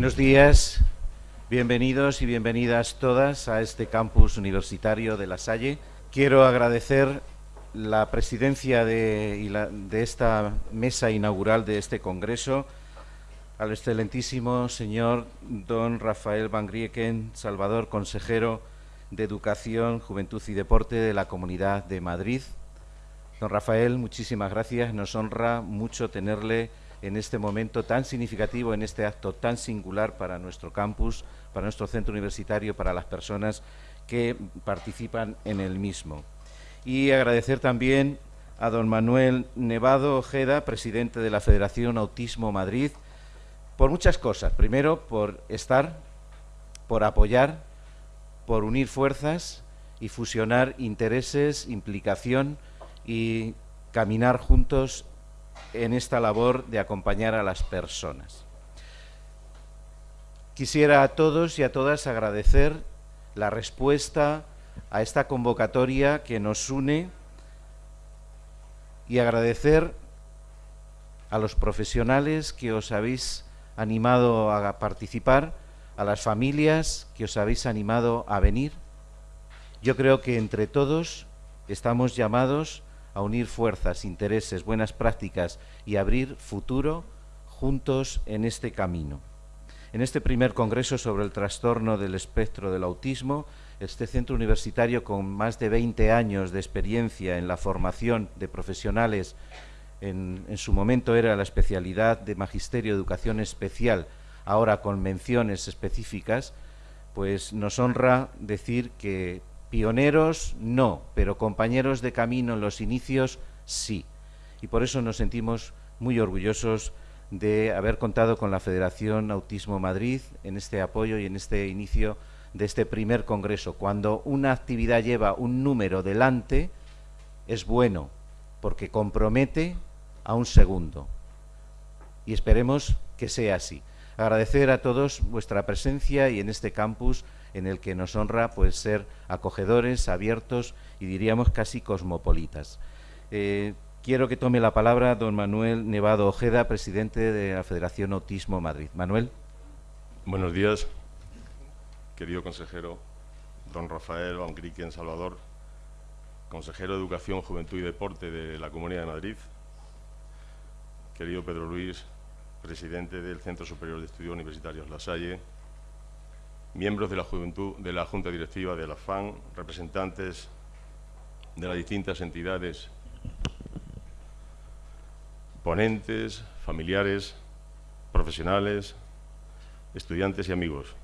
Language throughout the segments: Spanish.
Buenos días, bienvenidos y bienvenidas todas a este campus universitario de La Salle. Quiero agradecer la presidencia de, de esta mesa inaugural de este congreso al excelentísimo señor don Rafael Van Grieken, Salvador, consejero de Educación, Juventud y Deporte de la Comunidad de Madrid. Don Rafael, muchísimas gracias. Nos honra mucho tenerle en este momento tan significativo, en este acto tan singular para nuestro campus, para nuestro centro universitario, para las personas que participan en el mismo. Y agradecer también a don Manuel Nevado Ojeda, presidente de la Federación Autismo Madrid, por muchas cosas. Primero, por estar, por apoyar, por unir fuerzas y fusionar intereses, implicación y caminar juntos en esta labor de acompañar a las personas. Quisiera a todos y a todas agradecer la respuesta a esta convocatoria que nos une y agradecer a los profesionales que os habéis animado a participar, a las familias que os habéis animado a venir. Yo creo que entre todos estamos llamados a unir fuerzas, intereses, buenas prácticas y abrir futuro juntos en este camino. En este primer congreso sobre el trastorno del espectro del autismo, este centro universitario con más de 20 años de experiencia en la formación de profesionales, en, su momento era la especialidad de Magisterio Educación Especial, ahora con menciones específicas, pues nos honra decir que Pioneros no, pero compañeros de camino en los inicios sí. Y por eso nos sentimos muy orgullosos de haber contado con la Federación Autismo Madrid en este apoyo y en este inicio de este primer congreso. Cuando una actividad lleva un número delante, es bueno, porque compromete a un segundo. Y esperemos que sea así. Agradecer a todos vuestra presencia y en este campus en el que nos honra pues, ser acogedores, abiertos y diríamos casi cosmopolitas. Eh, quiero que tome la palabra don Manuel Nevado Ojeda, presidente de la Federación Autismo Madrid. Manuel. Buenos días, querido consejero, don Rafael Van en Salvador, consejero de Educación, Juventud y Deporte de la Comunidad de Madrid, querido Pedro Luis, presidente del Centro Superior de Estudios Universitarios La Salle, miembros de la, juventud, de la Junta Directiva de la FAN, representantes de las distintas entidades, ponentes, familiares, profesionales, estudiantes y amigos.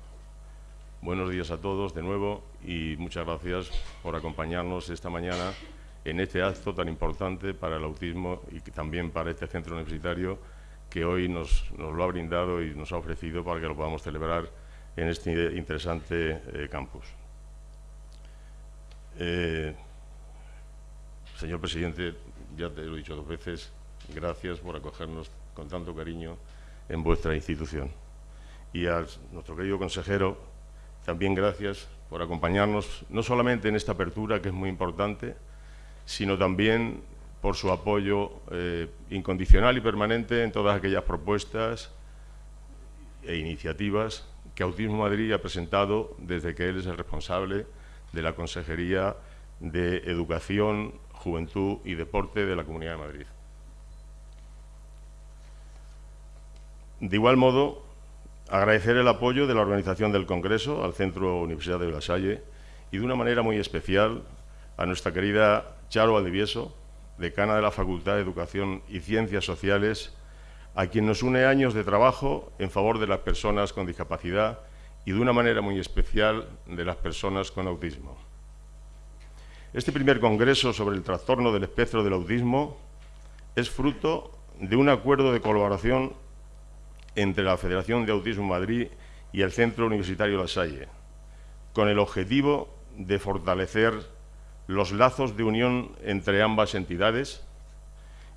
Buenos días a todos de nuevo y muchas gracias por acompañarnos esta mañana en este acto tan importante para el autismo y también para este centro universitario que hoy nos, nos lo ha brindado y nos ha ofrecido para que lo podamos celebrar en este interesante eh, campus. Eh, señor presidente, ya te lo he dicho dos veces, gracias por acogernos con tanto cariño en vuestra institución. Y a nuestro querido consejero, también gracias por acompañarnos, no solamente en esta apertura, que es muy importante, sino también por su apoyo eh, incondicional y permanente en todas aquellas propuestas e iniciativas que Autismo Madrid ha presentado desde que él es el responsable de la Consejería de Educación, Juventud y Deporte de la Comunidad de Madrid. De igual modo, agradecer el apoyo de la organización del Congreso al Centro Universidad de La Salle y de una manera muy especial a nuestra querida Charo Valdivieso, decana de la Facultad de Educación y Ciencias Sociales a quien nos une años de trabajo en favor de las personas con discapacidad y de una manera muy especial de las personas con autismo. Este primer congreso sobre el trastorno del espectro del autismo es fruto de un acuerdo de colaboración entre la Federación de Autismo Madrid y el Centro Universitario La Salle, con el objetivo de fortalecer los lazos de unión entre ambas entidades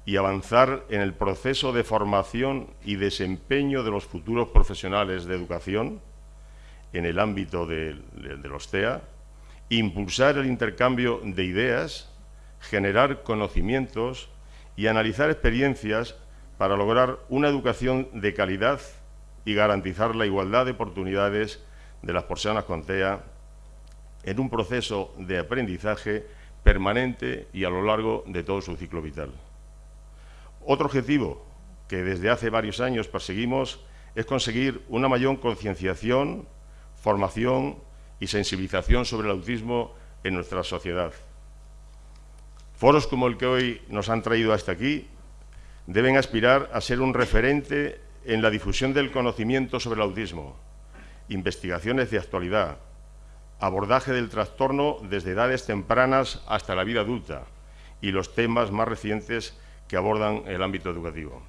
y avanzar en el proceso de formación y desempeño de los futuros profesionales de educación en el ámbito de, los TEA, impulsar el intercambio de ideas, generar conocimientos y analizar experiencias para lograr una educación de calidad y garantizar la igualdad de oportunidades de las personas con TEA en un proceso de aprendizaje permanente y a lo largo de todo su ciclo vital. Otro objetivo que desde hace varios años perseguimos es conseguir una mayor concienciación, formación y sensibilización sobre el autismo en nuestra sociedad. Foros como el que hoy nos han traído hasta aquí deben aspirar a ser un referente en la difusión del conocimiento sobre el autismo, investigaciones de actualidad, abordaje del trastorno desde edades tempranas hasta la vida adulta y los temas más recientes que abordan el ámbito educativo.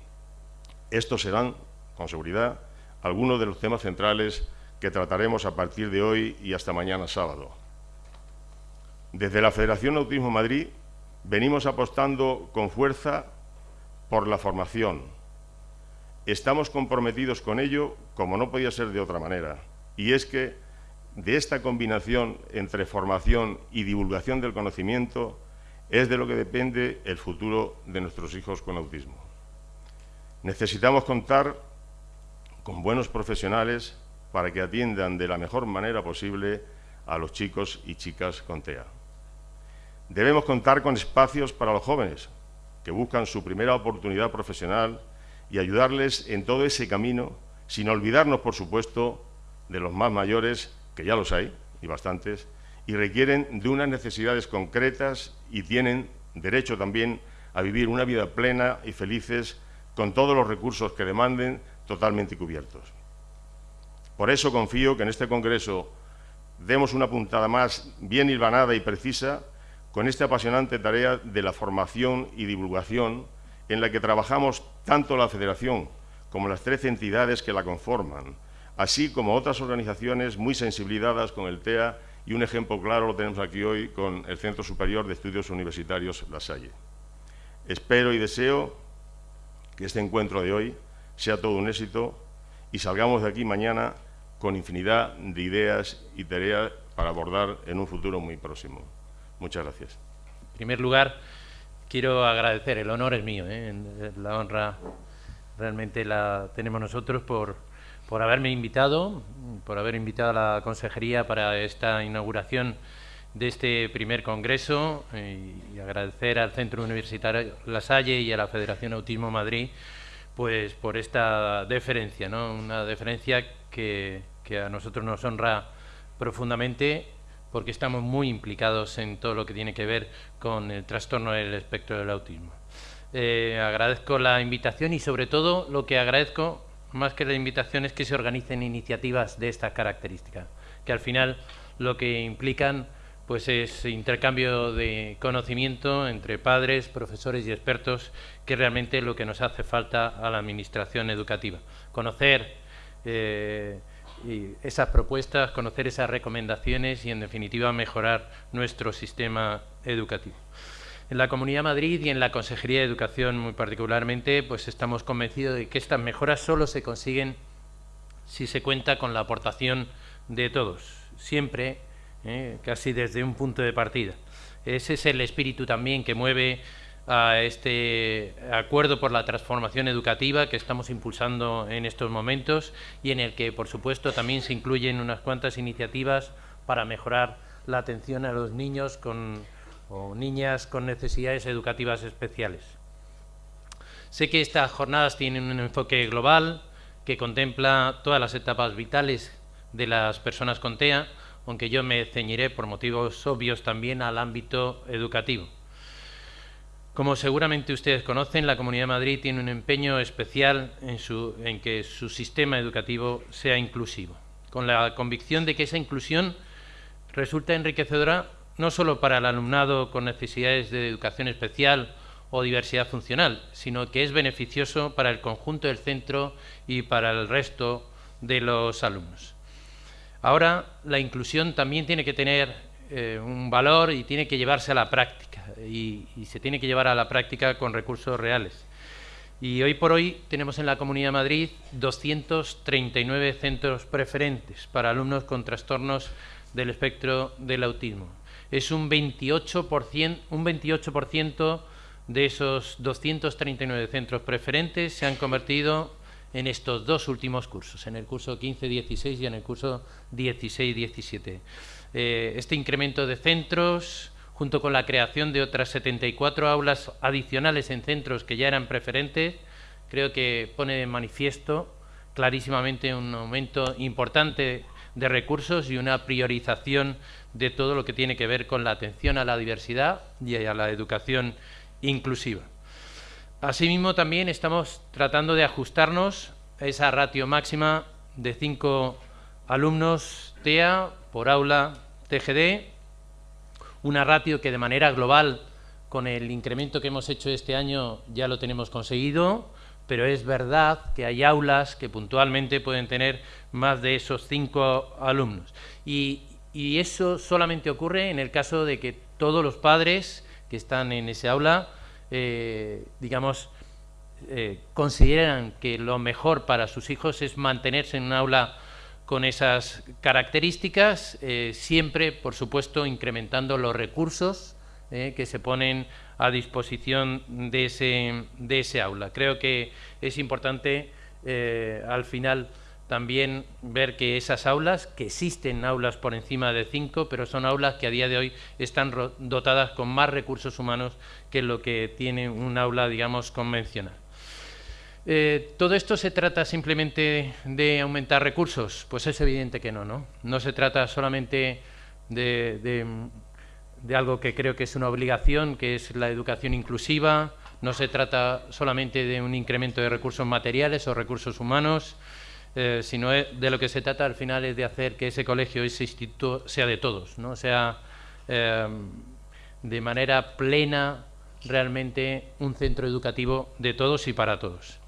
Estos serán, con seguridad, algunos de los temas centrales que trataremos a partir de hoy y hasta mañana sábado. Desde la Federación Autismo Madrid venimos apostando con fuerza por la formación. Estamos comprometidos con ello como no podía ser de otra manera. Y es que de esta combinación entre formación y divulgación del conocimiento es de lo que depende el futuro de nuestros hijos con autismo. Necesitamos contar con buenos profesionales para que atiendan de la mejor manera posible a los chicos y chicas con TEA. Debemos contar con espacios para los jóvenes que buscan su primera oportunidad profesional y ayudarles en todo ese camino, sin olvidarnos, por supuesto, de los más mayores que ya los hay, y bastantes, y requieren de unas necesidades concretas y tienen derecho también a vivir una vida plena y felices con todos los recursos que demanden totalmente cubiertos. Por eso confío que en este Congreso demos una puntada más bien hilvanada y precisa con esta apasionante tarea de la formación y divulgación en la que trabajamos tanto la Federación como las tres entidades que la conforman, así como otras organizaciones muy sensibilizadas con el TEA y un ejemplo claro lo tenemos aquí hoy con el Centro Superior de Estudios Universitarios La Salle. Espero y deseo que este encuentro de hoy sea todo un éxito y salgamos de aquí mañana con infinidad de ideas y tareas para abordar en un futuro muy próximo. Muchas gracias. En primer lugar, quiero agradecer, el honor es mío, ¿eh? la honra realmente la tenemos nosotros por por haberme invitado, por haber invitado a la Consejería para esta inauguración de este primer congreso y, agradecer al Centro Universitario La Salle y a la Federación Autismo Madrid pues por esta deferencia, ¿no? una deferencia que, a nosotros nos honra profundamente porque estamos muy implicados en todo lo que tiene que ver con el trastorno del espectro del autismo. Eh, agradezco la invitación y sobre todo lo que agradezco más que la invitación es que se organicen iniciativas de esta característica, que al final lo que implican pues es intercambio de conocimiento entre padres, profesores y expertos, que realmente es lo que nos hace falta a la administración educativa. Conocer eh, esas propuestas, conocer esas recomendaciones y, en definitiva, mejorar nuestro sistema educativo. En la Comunidad de Madrid y en la Consejería de Educación muy particularmente, pues estamos convencidos de que estas mejoras solo se consiguen si se cuenta con la aportación de todos, siempre, ¿eh? casi desde un punto de partida. Ese es el espíritu también que mueve a este acuerdo por la transformación educativa que estamos impulsando en estos momentos y en el que, por supuesto, también se incluyen unas cuantas iniciativas para mejorar la atención a los niños con o niñas con necesidades educativas especiales. Sé que estas jornadas tienen un enfoque global que contempla todas las etapas vitales de las personas con TEA, aunque yo me ceñiré por motivos obvios también al ámbito educativo. Como seguramente ustedes conocen, la Comunidad de Madrid tiene un empeño especial en, en que su sistema educativo sea inclusivo, con la convicción de que esa inclusión resulta enriquecedora no solo para el alumnado con necesidades de educación especial o diversidad funcional, sino que es beneficioso para el conjunto del centro y para el resto de los alumnos. Ahora, la inclusión también tiene que tener eh, un valor y tiene que llevarse a la práctica, y, y se tiene que llevar a la práctica con recursos reales. Y hoy por hoy tenemos en la Comunidad de Madrid 239 centros preferentes para alumnos con trastornos del espectro del autismo es un 28%, un 28 de esos 239 centros preferentes se han convertido en estos dos últimos cursos, en el curso 15-16 y en el curso 16-17. Eh, este incremento de centros, junto con la creación de otras 74 aulas adicionales en centros que ya eran preferentes, creo que pone de manifiesto clarísimamente un aumento importante de recursos y una priorización de todo lo que tiene que ver con la atención a la diversidad y a la educación inclusiva. Asimismo, también estamos tratando de ajustarnos a esa ratio máxima de cinco alumnos TEA por aula TGD, una ratio que de manera global, con el incremento que hemos hecho este año, ya lo tenemos conseguido, pero es verdad que hay aulas que puntualmente pueden tener más de esos cinco alumnos. Y, eso solamente ocurre en el caso de que todos los padres que están en ese aula, eh, digamos, eh, consideran que lo mejor para sus hijos es mantenerse en un aula con esas características, eh, siempre, por supuesto, incrementando los recursos que se ponen a disposición de ese, de ese aula. Creo que es importante eh, al final también ver que esas aulas, que existen aulas por encima de cinco, pero son aulas que a día de hoy están dotadas con más recursos humanos que lo que tiene un aula, digamos, convencional. Eh, ¿Todo esto se trata simplemente de aumentar recursos? Pues es evidente que no, ¿no? No se trata solamente de de algo que creo que es una obligación, que es la educación inclusiva. No se trata solamente de un incremento de recursos materiales o recursos humanos, eh, sino de lo que se trata al final es de hacer que ese colegio, ese instituto, sea de todos, ¿no? sea eh, de manera plena realmente un centro educativo de todos y para todos.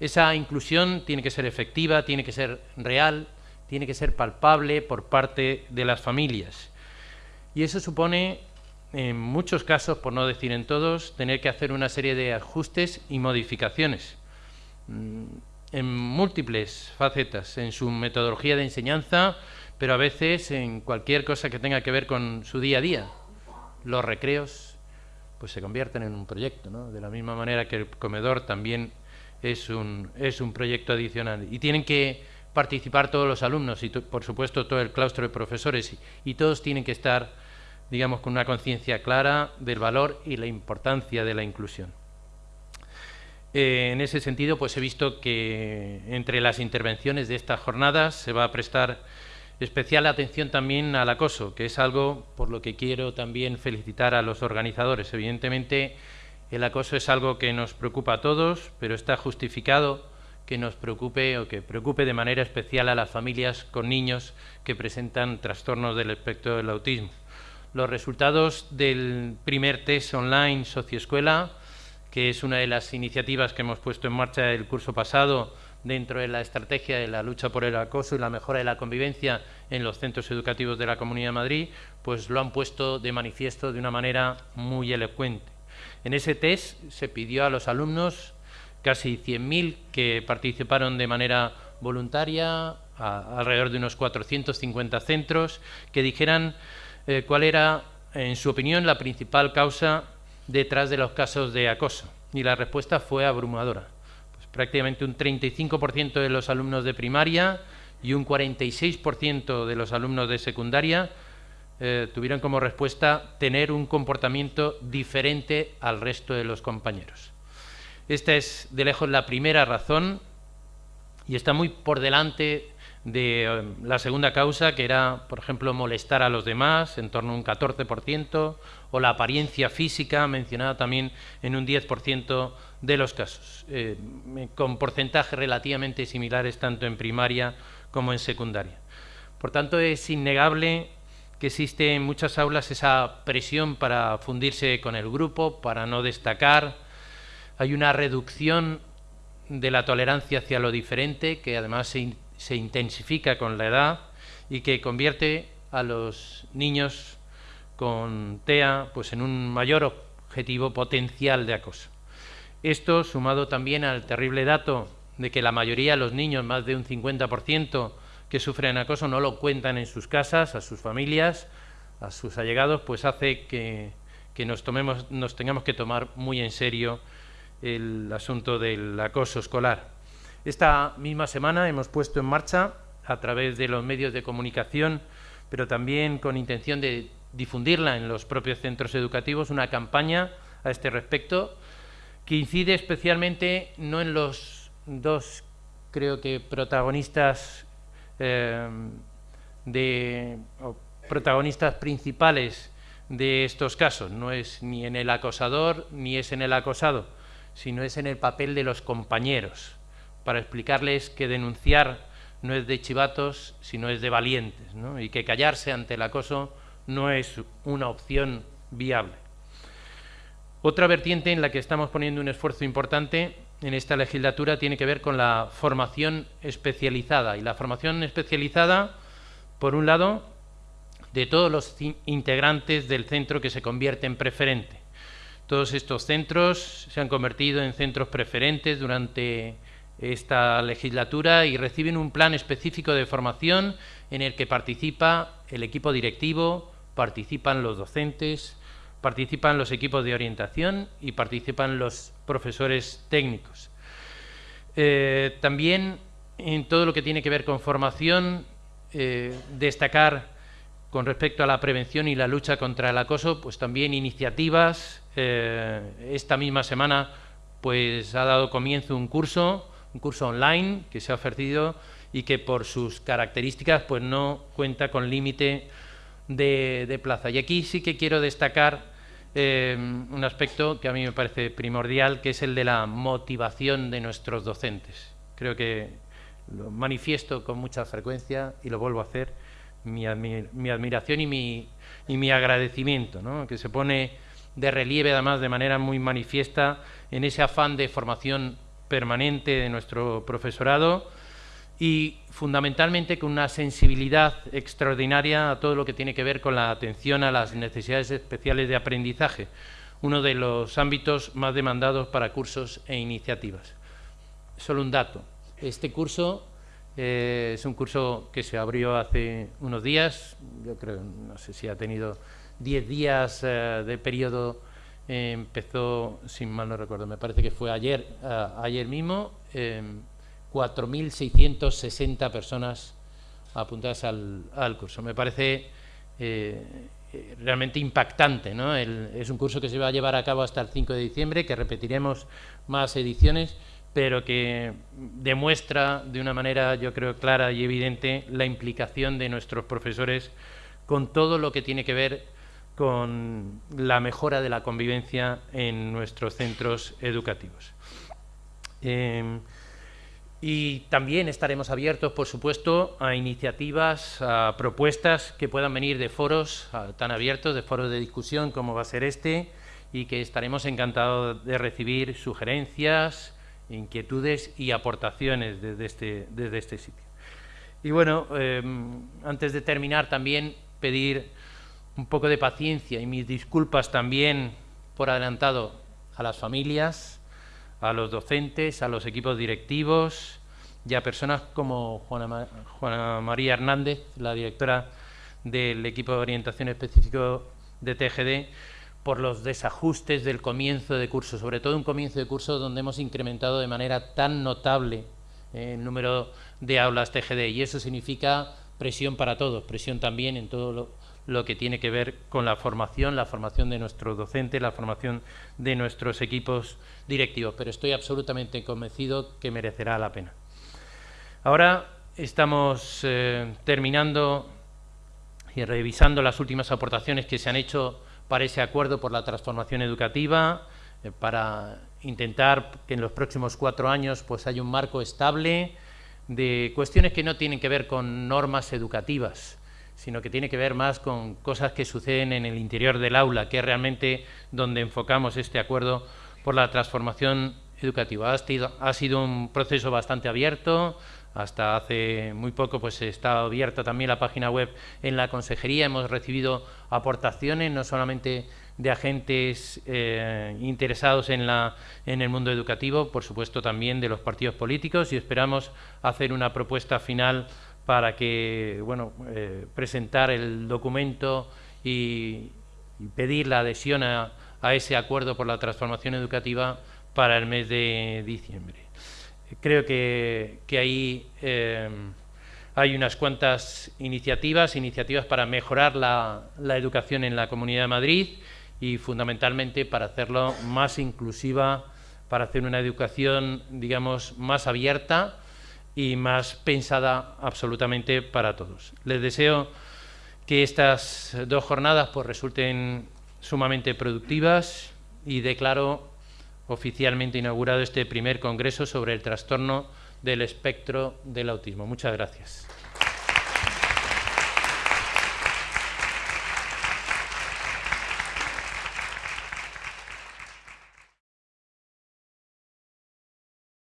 Esa inclusión tiene que ser efectiva, tiene que ser real, tiene que ser palpable por parte de las familias. Y eso supone, en muchos casos, por no decir en todos, tener que hacer una serie de ajustes y modificaciones mm, en múltiples facetas, en su metodología de enseñanza, pero a veces en cualquier cosa que tenga que ver con su día a día. Los recreos pues se convierten en un proyecto, ¿no? de la misma manera que el comedor también es un, es un proyecto adicional. Y tienen que participar todos los alumnos y, por supuesto, todo el claustro de profesores y todos tienen que estar digamos, con una conciencia clara del valor y la importancia de la inclusión. Eh, en ese sentido, pues he visto que entre las intervenciones de estas jornadas se va a prestar especial atención también al acoso, que es algo por lo que quiero también felicitar a los organizadores. Evidentemente, el acoso es algo que nos preocupa a todos, pero está justificado que nos preocupe o que preocupe de manera especial a las familias con niños que presentan trastornos del espectro del autismo. Los resultados del primer test online Socioescuela, que es una de las iniciativas que hemos puesto en marcha el curso pasado dentro de la estrategia de la lucha por el acoso y la mejora de la convivencia en los centros educativos de la Comunidad de Madrid, pues lo han puesto de manifiesto de una manera muy elocuente. En ese test se pidió a los alumnos, casi 100.000 que participaron de manera voluntaria, alrededor de unos 450 centros, que dijeran eh, cuál era, en su opinión, la principal causa detrás de los casos de acoso. Y la respuesta fue abrumadora. Pues prácticamente un 35% de los alumnos de primaria y un 46% de los alumnos de secundaria eh, tuvieron como respuesta tener un comportamiento diferente al resto de los compañeros. Esta es de lejos la primera razón y está muy por delante de eh, la segunda causa, que era, por ejemplo, molestar a los demás, en torno a un 14%, o la apariencia física, mencionada también en un 10% de los casos, eh, con porcentajes relativamente similares tanto en primaria como en secundaria. Por tanto, es innegable que existe en muchas aulas esa presión para fundirse con el grupo, para no destacar. Hay una reducción de la tolerancia hacia lo diferente, que además se se intensifica con la edad y que convierte a los niños con TEA pues, en un mayor objetivo potencial de acoso. Esto sumado también al terrible dato de que la mayoría de los niños, más de un 50% que sufren acoso, no lo cuentan en sus casas, a sus familias, a sus allegados, pues hace que, nos, tomemos, nos tengamos que tomar muy en serio el asunto del acoso escolar. Esta misma semana hemos puesto en marcha, a través de los medios de comunicación, pero también con intención de difundirla en los propios centros educativos, una campaña a este respecto que incide especialmente no en los dos, creo que, protagonistas eh, de protagonistas principales de estos casos. No es ni en el acosador ni es en el acosado, sino es en el papel de los compañeros, para explicarles que denunciar no es de chivatos, sino es de valientes, y que callarse ante el acoso no es una opción viable. Otra vertiente en la que estamos poniendo un esfuerzo importante en esta legislatura tiene que ver con la formación especializada. Y la formación especializada, por un lado, de todos los integrantes del centro que se convierte en preferente. Todos estos centros se han convertido en centros preferentes durante esta legislatura y reciben un plan específico de formación en el que participa el equipo directivo, participan los docentes, participan los equipos de orientación y participan los profesores técnicos. Eh, también en todo lo que tiene que ver con formación, eh, destacar con respecto a la prevención y la lucha contra el acoso, pues también iniciativas. Eh, esta misma semana pues ha dado comienzo un curso, un curso online que se ha ofrecido y que por sus características pues no cuenta con límite de, plaza. Y aquí sí que quiero destacar eh, un aspecto que a mí me parece primordial, que es el de la motivación de nuestros docentes. Creo que lo manifiesto con mucha frecuencia y lo vuelvo a hacer, mi, admiración y mi, agradecimiento, que se pone de relieve además de manera muy manifiesta en ese afán de formación permanente de nuestro profesorado y fundamentalmente con una sensibilidad extraordinaria a todo lo que tiene que ver con la atención a las necesidades especiales de aprendizaje, uno de los ámbitos más demandados para cursos e iniciativas. Solo un dato. Este curso eh, es un curso que se abrió hace unos días, yo creo, no sé si ha tenido 10 días eh, de periodo, empezó, sin mal no recuerdo, me parece que fue ayer, eh, ayer mismo, 4.660 personas apuntadas al, curso. Me parece realmente impactante. ¿no? es un curso que se va a llevar a cabo hasta el 5 de diciembre, que repetiremos más ediciones, pero que demuestra de una manera, yo creo, clara y evidente la implicación de nuestros profesores con todo lo que tiene que ver con la mejora de la convivencia en nuestros centros educativos. Eh, y también estaremos abiertos, por supuesto, a iniciativas, a propuestas que puedan venir de foros tan abiertos, de foros de discusión como va a ser este, y que estaremos encantados de recibir sugerencias, inquietudes y aportaciones desde este, desde este sitio. Y bueno, em, antes de terminar también pedir un poco de paciencia y mis disculpas también por adelantado a las familias, a los docentes, a los equipos directivos y a personas como Juana, María Hernández, la directora del equipo de orientación específico de TGD, por los desajustes del comienzo de curso, sobre todo un comienzo de curso donde hemos incrementado de manera tan notable eh, el número de aulas TGD y eso significa presión para todos, presión también en todo lo, que tiene que ver con la formación, la formación de nuestros docentes, la formación de nuestros equipos directivos, pero estoy absolutamente convencido que merecerá la pena. Ahora estamos eh, terminando y revisando las últimas aportaciones que se han hecho para ese acuerdo por la transformación educativa, eh, para intentar que en los próximos cuatro años pues haya un marco estable de cuestiones que no tienen que ver con normas educativas, sino que tiene que ver más con cosas que suceden en el interior del aula, que es realmente donde enfocamos este acuerdo por la transformación educativa. Ha sido, un proceso bastante abierto, hasta hace muy poco pues está abierta también la página web en la consejería, hemos recibido aportaciones no solamente de agentes eh, interesados en, la, en el mundo educativo, por supuesto también de los partidos políticos y esperamos hacer una propuesta final para que, bueno, eh, presentar el documento y, pedir la adhesión a, ese acuerdo por la transformación educativa para el mes de diciembre. Creo que, ahí eh, hay unas cuantas iniciativas, iniciativas para mejorar la, la educación en la Comunidad de Madrid y fundamentalmente para hacerlo más inclusiva, para hacer una educación, digamos, más abierta y más pensada absolutamente para todos. Les deseo que estas dos jornadas pues, resulten sumamente productivas y declaro oficialmente inaugurado este primer congreso sobre el trastorno del espectro del autismo. Muchas gracias.